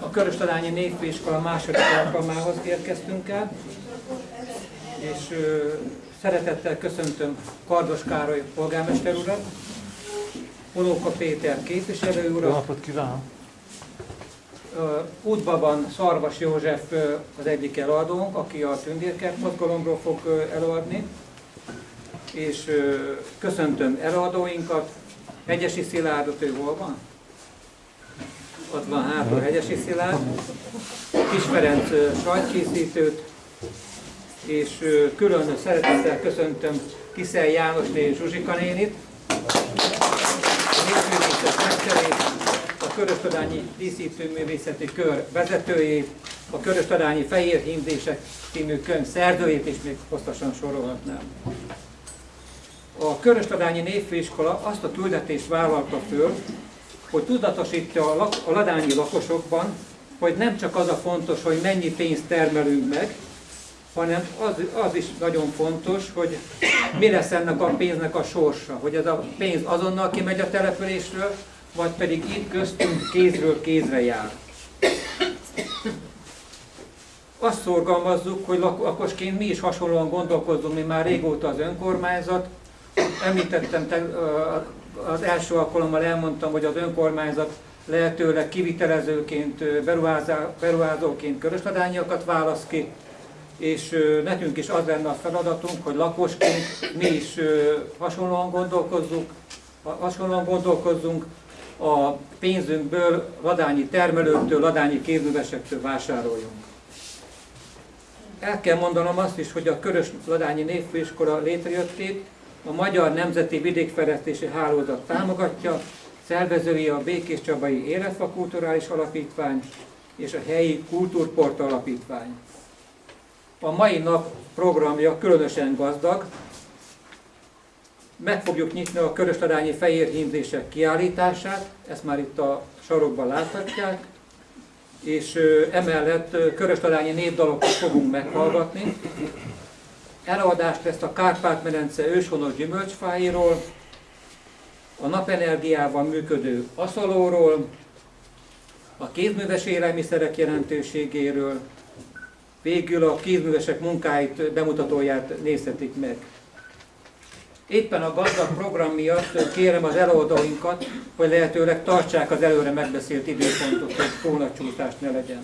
a Köröstadányi Névfőiskola második alkalmához érkeztünk el, és szeretettel köszöntöm Kardos Károly polgármester urat, Onóka Péter képviselő Jó urat, napot kívánok! Útban van Szarvas József az egyik eladónk, aki a Tündérkert mozgalomról fog előadni, és köszöntöm előadóinkat, Hegyesi Szilárdot, ő hol van? Ott van hátul Hegyesi Szilárd, Kis Ferenc ö, sajtkészítőt, és külön szeretettel köszöntöm Kiszel János és Zsuzsika nénit, a Köröstadányi Díszítőművészeti Kör vezetőjét, a Köröstadányi Fehér Himdések című könyv szerzőjét, és még hosszasan sorolhatnám. A Köröstadányi Névfőiskola azt a küldetést vállalta föl, hogy tudatosítja a, lak- a ladányi lakosokban, hogy nem csak az a fontos, hogy mennyi pénzt termelünk meg, hanem az, az is nagyon fontos, hogy mi lesz ennek a pénznek a sorsa, hogy ez a pénz azonnal kimegy a településről, vagy pedig itt köztünk kézről kézre jár. Azt szorgalmazzuk, hogy lak- lakosként mi is hasonlóan gondolkozzunk, mi már régóta az önkormányzat. Említettem, az első alkalommal elmondtam, hogy az önkormányzat lehetőleg kivitelezőként, beruházóként körösladányokat választ ki, és nekünk is az lenne a feladatunk, hogy lakosként mi is hasonlóan gondolkozzunk, ha- hasonlóan gondolkozzunk, a pénzünkből ladányi termelőktől, ladányi kézművesektől vásároljunk. El kell mondanom azt is, hogy a Körös Ladányi Névfőiskola létrejöttét a Magyar Nemzeti Vidékfejlesztési Hálózat támogatja, szervezői a Békés Csabai Életfa Kulturális Alapítvány és a helyi Kultúrport Alapítvány. A mai nap programja különösen gazdag. Meg fogjuk nyitni a Körösladányi Fehér Hímzések kiállítását, ezt már itt a sarokban láthatják, és emellett Körösladányi népdalokat fogunk meghallgatni. Előadást lesz a Kárpát-medence őshonos gyümölcsfáiról, a napenergiával működő aszalóról, a kézműves élelmiszerek jelentőségéről, végül a kézművesek munkáit, bemutatóját nézhetik meg. Éppen a gazdag program miatt kérem az előadóinkat, hogy lehetőleg tartsák az előre megbeszélt időpontot, hogy túl nagy csúszás ne legyen.